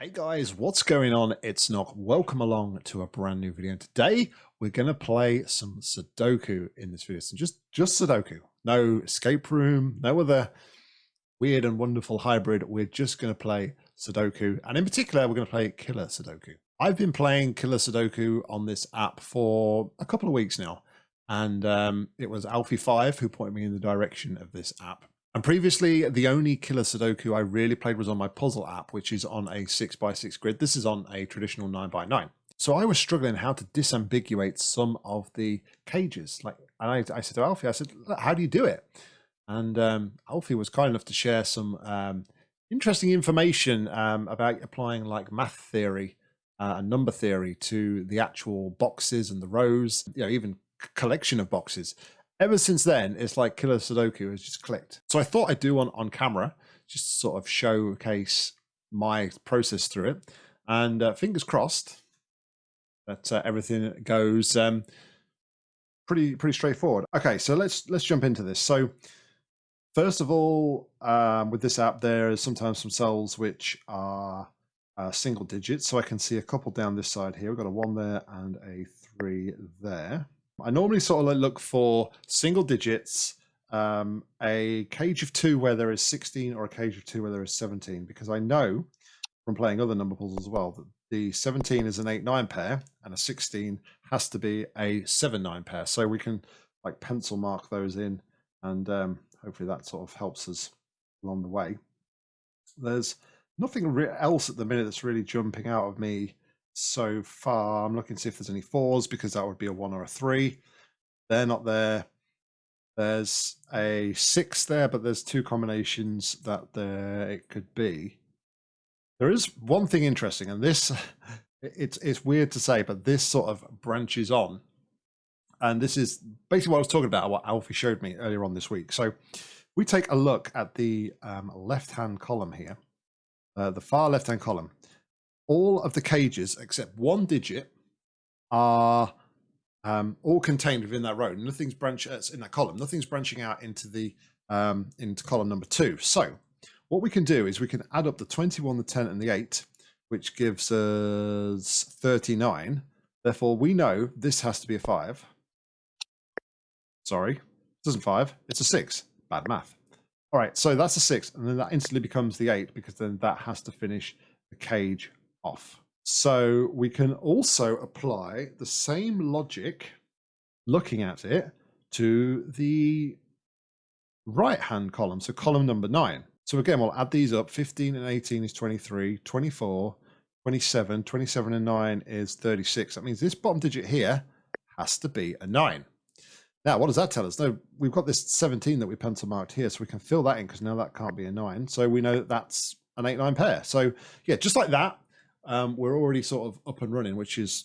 Hey guys, what's going on? It's Nock. Welcome along to a brand new video. Today we're going to play some Sudoku in this video. So just just Sudoku. No escape room, no other weird and wonderful hybrid. We're just going to play Sudoku. And in particular, we're going to play Killer Sudoku. I've been playing Killer Sudoku on this app for a couple of weeks now. And um, it was Alfie5 who pointed me in the direction of this app. And previously, the only killer Sudoku I really played was on my puzzle app, which is on a 6x6 grid. This is on a traditional 9x9. So I was struggling how to disambiguate some of the cages. Like, and I, I said to Alfie, I said, how do you do it? And um, Alfie was kind enough to share some um, interesting information um, about applying like math theory uh, and number theory to the actual boxes and the rows, you know, even collection of boxes ever since then, it's like Killer Sudoku has just clicked. So I thought I'd do one on camera, just to sort of showcase my process through it. And uh, fingers crossed that uh, everything goes um, pretty pretty straightforward. Okay, so let's let's jump into this. So first of all, um, with this app, there is sometimes some cells which are uh, single digits. So I can see a couple down this side here. We've got a one there and a three there. I normally sort of look for single digits, um, a cage of two where there is 16 or a cage of two where there is 17, because I know from playing other number puzzles as well that the 17 is an 8 9 pair and a 16 has to be a 7 9 pair. So we can like pencil mark those in and um, hopefully that sort of helps us along the way. There's nothing else at the minute that's really jumping out of me so far. I'm looking to see if there's any fours because that would be a one or a three. They're not there. There's a six there, but there's two combinations that there it could be. There is one thing interesting, and this it's it's weird to say, but this sort of branches on. And this is basically what I was talking about, what Alfie showed me earlier on this week. So we take a look at the um, left-hand column here, uh, the far left-hand column all of the cages except one digit are um, all contained within that row. Nothing's branch uh, in that column. Nothing's branching out into the um, into column number two. So what we can do is we can add up the 21, the 10, and the 8, which gives us 39. Therefore, we know this has to be a 5. Sorry, it isn't 5. It's a 6. Bad math. All right, so that's a 6, and then that instantly becomes the 8 because then that has to finish the cage off. So we can also apply the same logic, looking at it, to the right hand column, so column number nine. So again, we'll add these up. 15 and 18 is 23, 24, 27, 27 and 9 is 36. That means this bottom digit here has to be a 9. Now, what does that tell us? No, we've got this 17 that we pencil marked here, so we can fill that in because now that can't be a 9. So we know that that's an 8-9 pair. So yeah, just like that, um, we're already sort of up and running, which is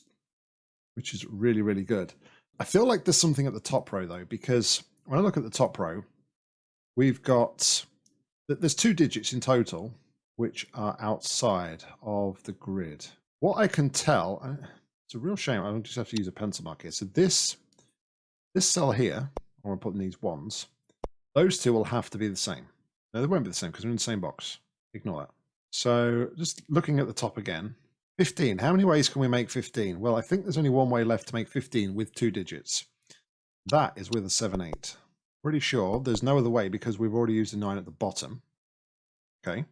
which is really really good. I feel like there's something at the top row though, because when I look at the top row, we've got that there's two digits in total which are outside of the grid. What I can tell, it's a real shame. I just have to use a pencil mark here. So this this cell here, I'm going to putting these ones, those two will have to be the same. No, they won't be the same because they're in the same box. Ignore that. So just looking at the top again, 15. How many ways can we make 15? Well, I think there's only one way left to make 15 with two digits. That is with a 7, 8. Pretty sure there's no other way because we've already used a 9 at the bottom. Okay.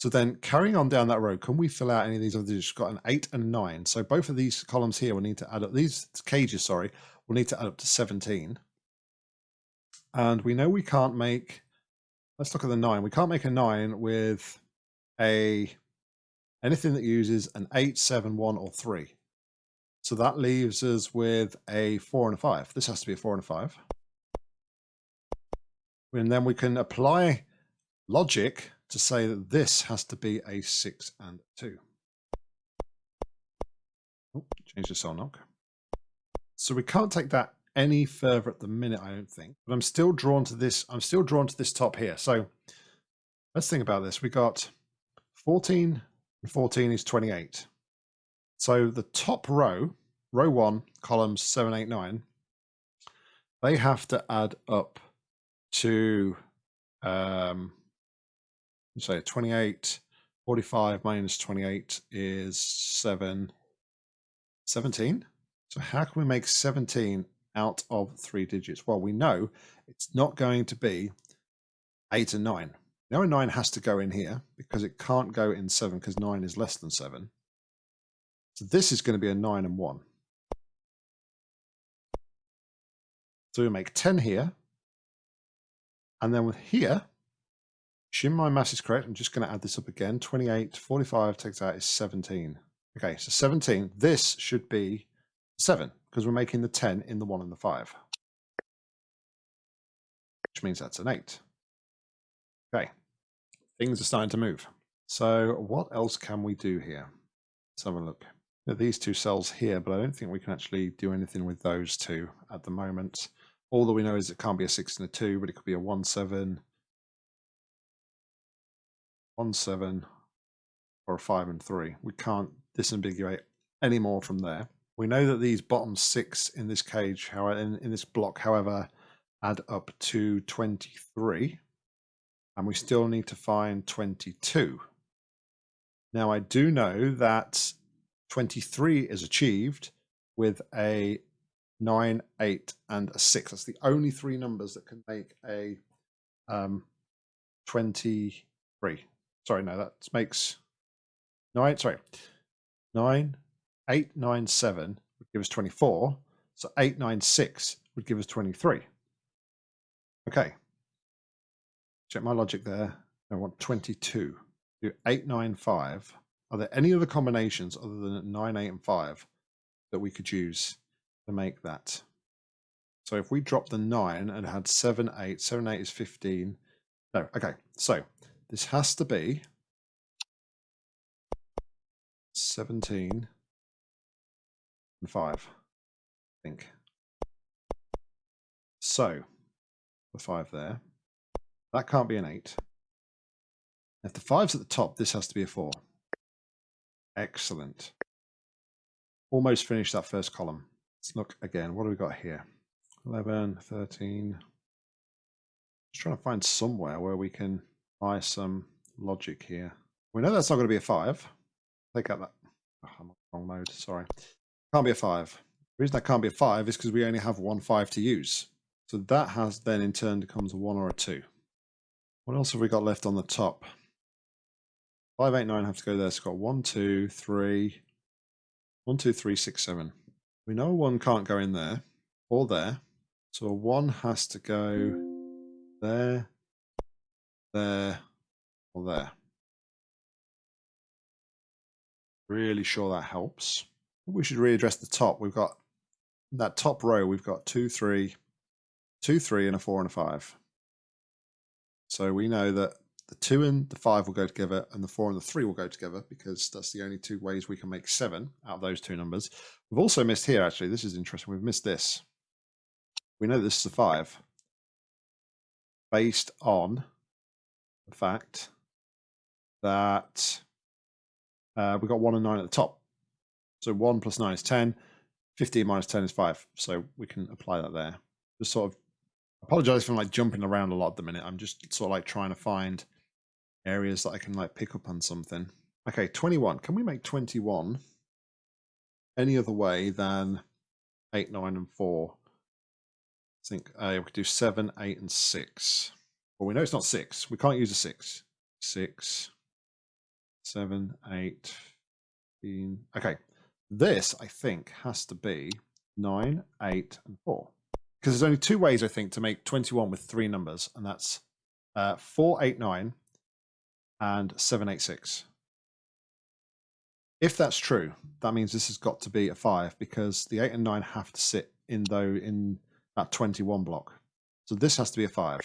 So then carrying on down that row, can we fill out any of these other digits? We've got an 8 and 9. So both of these columns here will need to add up. These cages, sorry, will need to add up to 17. And we know we can't make, let's look at the 9. We can't make a 9 with a anything that uses an 8, 7, 1, or 3. So that leaves us with a 4 and a 5. This has to be a 4 and a 5. And then we can apply logic to say that this has to be a 6 and 2. Oh, change the cell knock. So we can't take that any further at the minute, I don't think. But I'm still drawn to this. I'm still drawn to this top here. So let's think about this. We got 14 and 14 is 28. So the top row, row one, columns 7, 8, 9, they have to add up to, um, say 28, 45 minus 28 is 7, 17. So how can we make 17 out of three digits? Well, we know it's not going to be 8 and 9. Now a 9 has to go in here because it can't go in 7 because 9 is less than 7. So this is going to be a 9 and 1. So we make 10 here. And then with here, assume my mass is correct. I'm just going to add this up again. 28, 45 takes out is 17. Okay, so 17. This should be 7 because we're making the 10 in the 1 and the 5. Which means that's an 8. Okay, things are starting to move. So what else can we do here? Let's have a look. at these two cells here, but I don't think we can actually do anything with those two at the moment. All that we know is it can't be a 6 and a 2, but it could be a 1, 7, 1, 7, or a 5 and 3. We can't disambiguate any more from there. We know that these bottom six in this cage, however, in, in this block, however, add up to 23 and we still need to find 22. Now I do know that 23 is achieved with a 9, 8 and a 6. That's the only three numbers that can make a um, 23. Sorry, no, that makes 9, sorry, 9, 8, 9, 7 would give us 24. So 8, 9, 6 would give us 23. Okay, check my logic there. I want 22. Do 8, 9, 5. Are there any other combinations other than 9, 8, and 5 that we could use to make that? So if we drop the 9 and had 7, 8, 7, 8 is 15. No, okay. So this has to be 17 and 5, I think. So the 5 there. That can't be an 8. If the 5's at the top, this has to be a 4. Excellent. Almost finished that first column. Let's look again. What do we got here? 11, 13. Just trying to find somewhere where we can buy some logic here. We know that's not going to be a 5. Take out that. Oh, I'm on wrong mode. Sorry. Can't be a 5. The reason that can't be a 5 is because we only have one 5 to use. So that has then in turn becomes a 1 or a 2. What else have we got left on the top? 589 have to go there. It's got 1, 2, 3, 1, 2, 3, 6, 7. We know 1 can't go in there or there. So a 1 has to go there, there, or there. Really sure that helps. We should readdress the top. We've got that top row, we've got 2, 3, 2, 3, and a 4 and a 5. So we know that the 2 and the 5 will go together and the 4 and the 3 will go together because that's the only two ways we can make 7 out of those two numbers. We've also missed here, actually. This is interesting. We've missed this. We know this is a 5 based on the fact that uh, we've got 1 and 9 at the top. So 1 plus 9 is 10. 15 minus 10 is 5. So we can apply that there. Just sort of apologize for like jumping around a lot at the minute. I'm just sort of like trying to find areas that I can like pick up on something. Okay, 21. Can we make 21 any other way than 8, 9, and 4? I think uh, we could do 7, 8, and 6. Well, we know it's not 6. We can't use a 6. 6, 7, 8, 15. Okay, this, I think, has to be 9, 8, and 4 because there's only two ways I think to make 21 with three numbers, and that's uh, 489 and 786. If that's true, that means this has got to be a five because the eight and nine have to sit in though in that 21 block. So this has to be a five.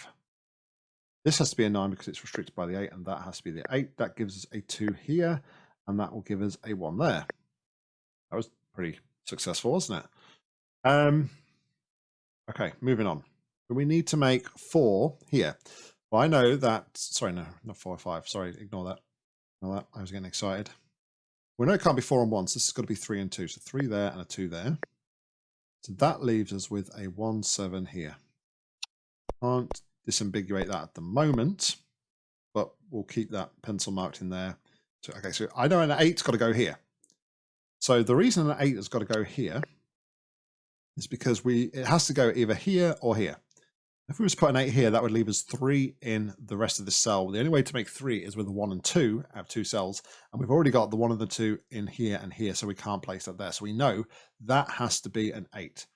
This has to be a nine because it's restricted by the eight, and that has to be the eight. That gives us a two here, and that will give us a one there. That was pretty successful, wasn't it? Um, Okay, moving on. We need to make four here. Well, I know that, sorry, no, not four or five. Sorry, ignore that. Ignore that. I was getting excited. We know it can't be four and one, so this has got to be three and two. So three there and a two there. So that leaves us with a one, seven here. Can't disambiguate that at the moment, but we'll keep that pencil marked in there So, okay, so I know an eight's got to go here. So the reason an eight has got to go here is because we it has to go either here or here. If we was to put an 8 here, that would leave us 3 in the rest of the cell. The only way to make 3 is with a 1 and 2. I have two cells, and we've already got the 1 and the 2 in here and here, so we can't place that there. So we know that has to be an 8.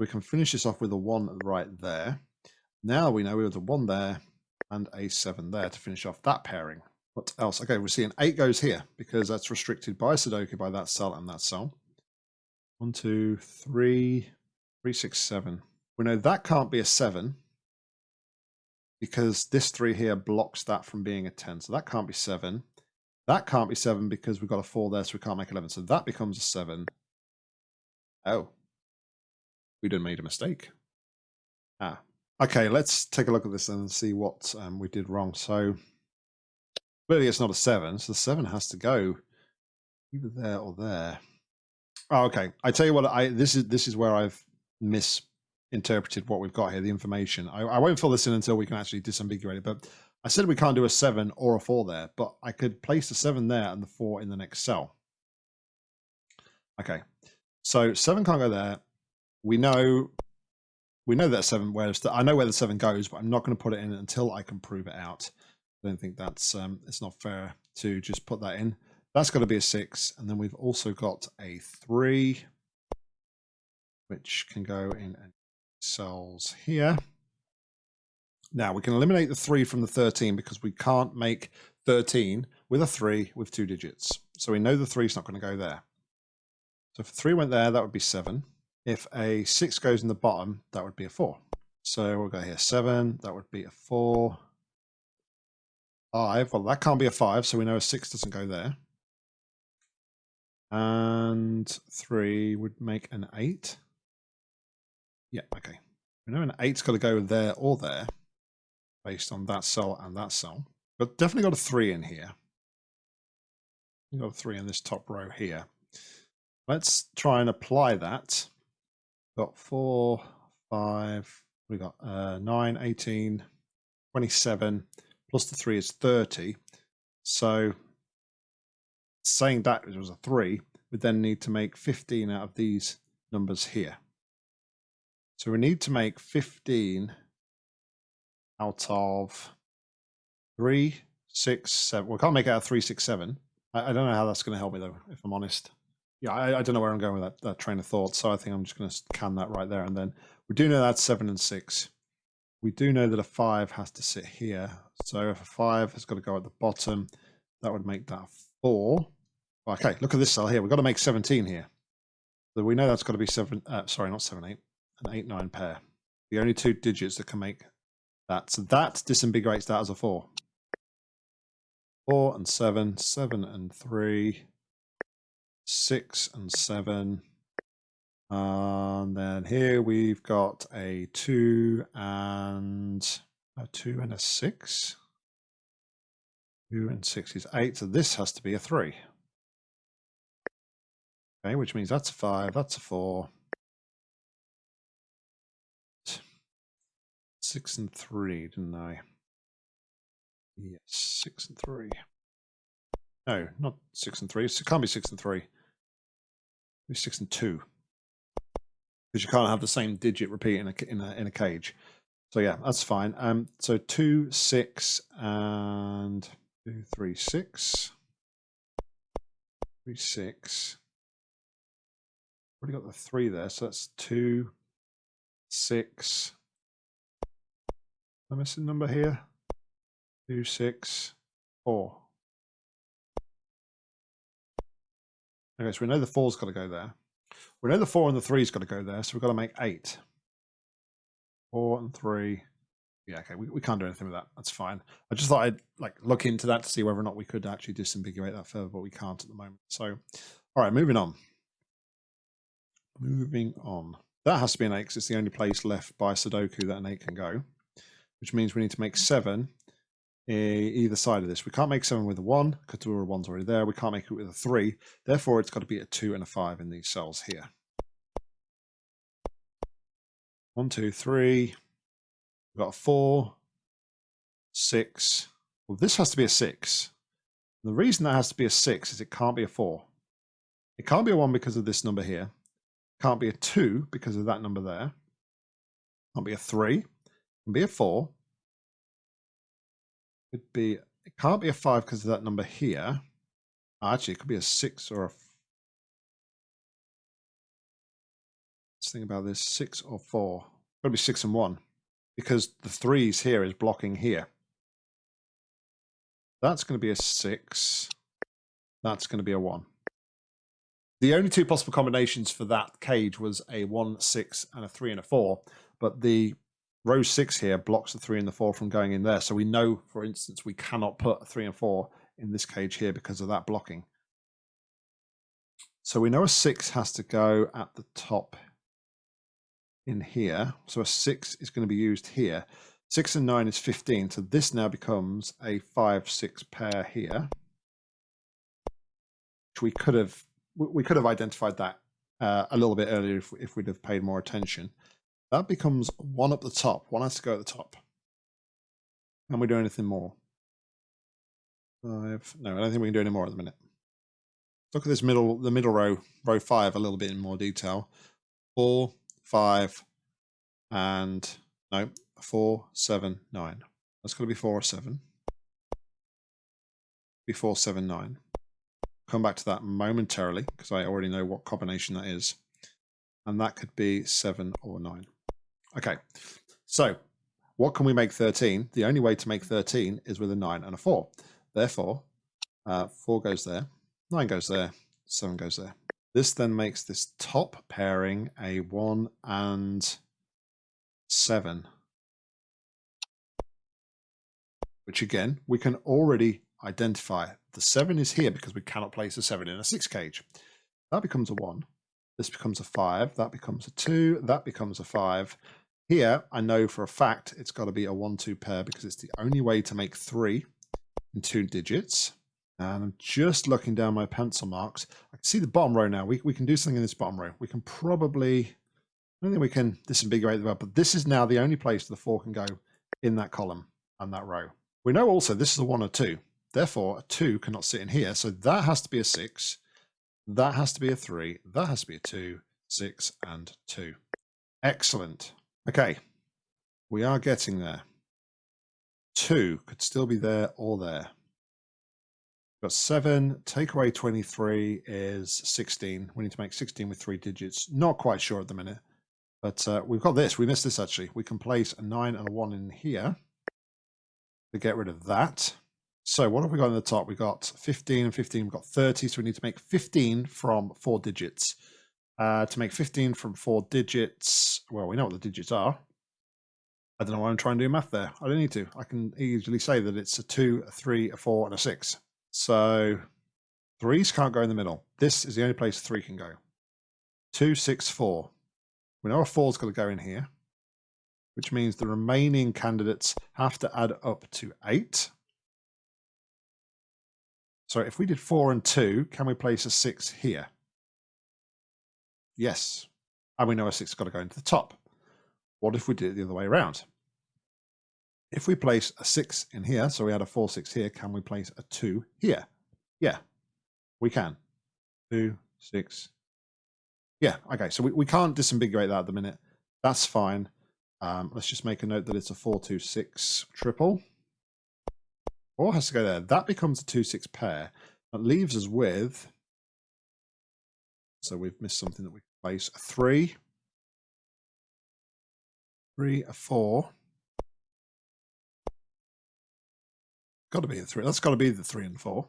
We can finish this off with a 1 right there. Now we know we have a 1 there and a 7 there to finish off that pairing. What else? Okay, we see an 8 goes here because that's restricted by Sudoku by that cell and that cell. One, two, three, three, six, seven. We know that can't be a 7 because this 3 here blocks that from being a 10. So that can't be 7. That can't be 7 because we've got a 4 there, so we can't make 11. So that becomes a 7. Oh. We done made a mistake. Ah. Okay, let's take a look at this and see what um, we did wrong. So clearly it's not a 7, so the 7 has to go either there or there. Oh, okay. I tell you what, I this is this is where I've miss interpreted what we've got here, the information. I, I won't fill this in until we can actually disambiguate it, but I said we can't do a seven or a four there, but I could place the seven there and the four in the next cell. Okay, so seven can't go there. We know we know that seven where I know where the seven goes, but I'm not going to put it in until I can prove it out. I don't think that's um, it's not fair to just put that in. That's got to be a six, and then we've also got a three, which can go in cells here. Now we can eliminate the 3 from the 13 because we can't make 13 with a 3 with two digits. So we know the 3 is not going to go there. So if 3 went there, that would be 7. If a 6 goes in the bottom, that would be a 4. So we'll go here 7, that would be a 4. 5, well that can't be a 5, so we know a 6 doesn't go there. And 3 would make an 8. Yeah, okay. We know an eight's got to go there or there based on that cell and that cell. But definitely got a three in here. We got a three in this top row here. Let's try and apply that. Got four, five, we got uh, 9, 18, 27, plus the three is 30. So saying that it was a three, we then need to make 15 out of these numbers here. So we need to make 15 out of three, six, seven. We can't make it out of three, six, seven. I, I don't know how that's going to help me though, if I'm honest. Yeah, I, I, don't know where I'm going with that, that train of thought. So I think I'm just going to can that right there. And then we do know that's seven and six. We do know that a five has to sit here. So if a five has got to go at the bottom, that would make that four. Okay, look at this cell here. We've got to make 17 here. So we know that's got to be seven, uh, sorry, not seven, eight an 8 9 pair. The only two digits that can make that. So that disambiguates that as a 4. 4 and 7, 7 and 3, 6 and 7. And then here we've got a 2 and a 2 and a 6. 2 and 6 is 8, so this has to be a 3. Okay, which means that's a 5, that's a 4, six and three, didn't I? Yes, six and three. No, not six and three. It can't be six and three. Be six and two. Because you can't have the same digit repeat in a in a in a cage. So yeah, that's fine. Um, so two, six, and two, three, six. Three, six. Already got the three there, so that's two, six, a missing number here? Two, six, four. Okay, so we know the four's got to go there. We know the four and the three's got to go there, so we've got to make eight. Four and three. Yeah, okay, we, we can't do anything with that. That's fine. I just thought I'd like look into that to see whether or not we could actually disambiguate that further, but we can't at the moment. So, all right, moving on. Moving on. That has to be an eight because it's the only place left by Sudoku that an eight can go which means we need to make seven eh, either side of this. We can't make seven with a one because the one's already there. We can't make it with a three. Therefore, it's got to be a two and a five in these cells here. One, two, three. We've got a four, six. Well, this has to be a six The reason that has to be a six is it can't be a four. It can't be a one because of this number here. Can't be a two because of that number there. Can't be a three. It can be a four. Could be it can't be a five because of that number here. Actually, it could be a six or a Let's think about this six or four. Got to be six and one because the threes here is blocking here. That's going to be a six. That's going to be a one. The only two possible combinations for that cage was a one, six, and a three and a four. But the row six here blocks the three and the four from going in there. So we know, for instance, we cannot put a three and four in this cage here because of that blocking. So we know a six has to go at the top in here. So a six is going to be used here. Six and nine is 15. So this now becomes a five, six pair here. Which we could have, we could have identified that uh, a little bit earlier if, if we'd have paid more attention. That becomes one up the top. One has to go at the top. Can we do anything more? Five. No, I don't think we can do any more at the minute. Look at this middle, the middle row, row five, a little bit in more detail. Four, five, and no, four, seven, nine. That's going to be four or seven. Be four, seven, nine. Come back to that momentarily because I already know what combination that is. And that could be seven or nine. Okay, so what can we make 13? The only way to make 13 is with a 9 and a 4. Therefore, uh, 4 goes there, 9 goes there, 7 goes there. This then makes this top pairing a 1 and 7. Which again, we can already identify. The 7 is here because we cannot place a 7 in a 6 cage. That becomes a 1. This becomes a 5. That becomes a 2. That becomes a 5. Here, I know for a fact it's got to be a 1-2 pair because it's the only way to make 3 in two digits. And I'm just looking down my pencil marks. I can see the bottom row now. We, we can do something in this bottom row. We can probably, I don't think we can disambiguate the but this is now the only place the four can go in that column and that row. We know also this is a one or two. Therefore, a two cannot sit in here. So that has to be a six. That has to be a three. That has to be a two, six, and two. Excellent. Okay. We are getting there. Two could still be there or there got seven, take away 23 is 16. We need to make 16 with three digits. Not quite sure at the minute, but uh, we've got this. We missed this actually. We can place a nine and a one in here to get rid of that. So what have we got in the top? We got 15 and 15, we've got 30. So we need to make 15 from four digits. Uh, to make 15 from four digits, well, we know what the digits are. I don't know why I'm trying to do math there. I don't need to. I can easily say that it's a two, a three, a four, and a six. So threes can't go in the middle. This is the only place three can go. Two, six, four. We know a four's got to go in here, which means the remaining candidates have to add up to eight. So if we did four and two, can we place a six here? Yes. And we know a six has got to go into the top. What if we did it the other way around? If we place a 6 in here, so we had a 4, 6 here, can we place a 2 here? Yeah, we can. 2, 6. Yeah, okay, so we, we can't disambiguate that at the minute. That's fine. Um, let's just make a note that it's a 4, 2, 6 triple. 4 has to go there. That becomes a 2, 6 pair. That leaves us with, so we've missed something that we place, a 3, 3, a 4, Got to be the three. That's got to be the three and four.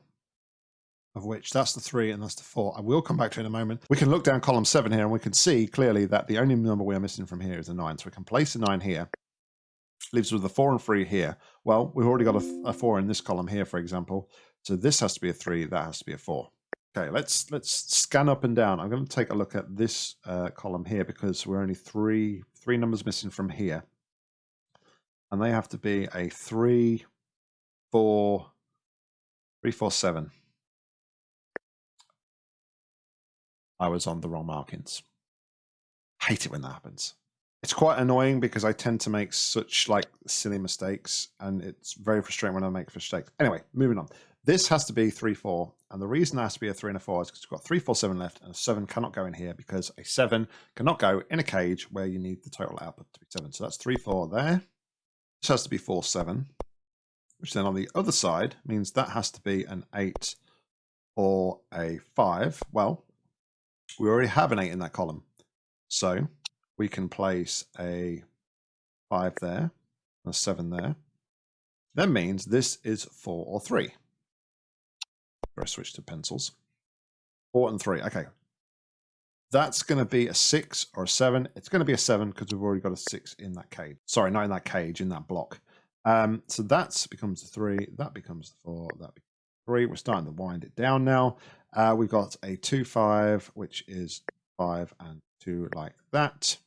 Of which that's the three and that's the four. I will come back to in a moment. We can look down column seven here and we can see clearly that the only number we are missing from here is a nine. So we can place a nine here. Leaves with a four and three here. Well, we've already got a, a four in this column here, for example. So this has to be a three. That has to be a four. Okay, let's let's scan up and down. I'm going to take a look at this uh, column here because we're only three three numbers missing from here, and they have to be a three, four, three, four, seven. I was on the wrong markings. Hate it when that happens. it's quite annoying because I tend to make such like silly mistakes, and it's very frustrating when I make mistakes. Anyway, moving on. This has to be three four, and the reason it has to be a three and a four is because we've got three four seven left, and a seven cannot go in here because a seven cannot go in a cage where you need the total output to be seven. So that's three four there. This has to be four seven, which then on the other side means that has to be an eight or a five. Well, we already have an eight in that column, so we can place a five there, a seven there. That means this is four or three. I switch to pencils. Four and three. Okay. That's going to be a six or a seven. It's going to be a seven because we've already got a six in that cage. Sorry, not in that cage, in that block. Um, so that becomes the three. That becomes the four. That becomes three. We're starting to wind it down now. Uh, we've got a two, five, which is five and two like that.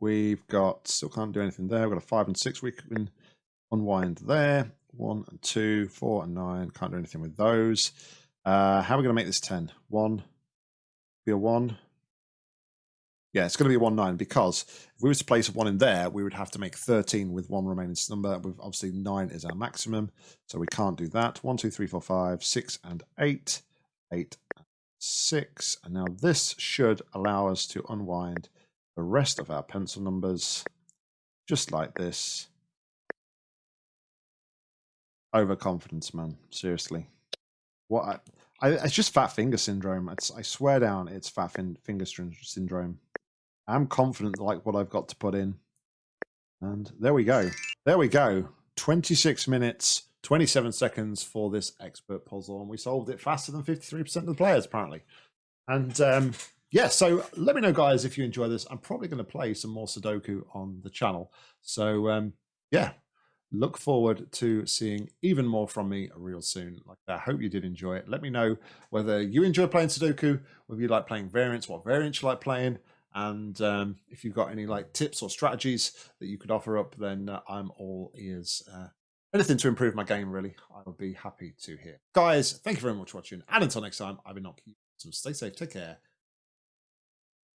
We've got, still can't do anything there. We've got a five and six we can unwind there. One and two, four and nine. Can't do anything with those. Uh, how are we going to make this 10? One, be a one. Yeah, it's going to be one nine because if we were to place a one in there, we would have to make 13 with one remaining number. With obviously nine is our maximum, so we can't do that. One, two, three, four, five, six, and eight. Eight, six. And now this should allow us to unwind the rest of our pencil numbers just like this. Overconfidence, man. Seriously. What I, I, it's just fat finger syndrome. It's, I swear down, it's fat fin, finger syndrome. I'm confident like what I've got to put in. And there we go. There we go. 26 minutes, 27 seconds for this expert puzzle. And we solved it faster than 53% of the players, apparently. And um, yeah, so let me know, guys, if you enjoy this. I'm probably going to play some more Sudoku on the channel. So um, yeah, look forward to seeing even more from me real soon. Like I hope you did enjoy it. Let me know whether you enjoy playing Sudoku, whether you like playing variants, what variants you like playing, and um, if you've got any like tips or strategies that you could offer up, then uh, I'm all ears. Uh, anything to improve my game, really, I would be happy to hear. Guys, thank you very much for watching, and until next time, I've been knocking. So stay safe, take care,